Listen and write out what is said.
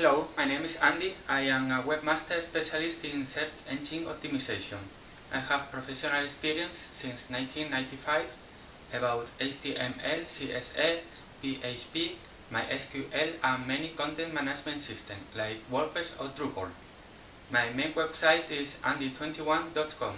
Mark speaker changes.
Speaker 1: Hello, my name is Andy. I am a webmaster specialist in search engine optimization. I have professional experience since 1995 about HTML, CSS, PHP, MySQL and many content management systems like WordPress or Drupal. My main website is andy21.com.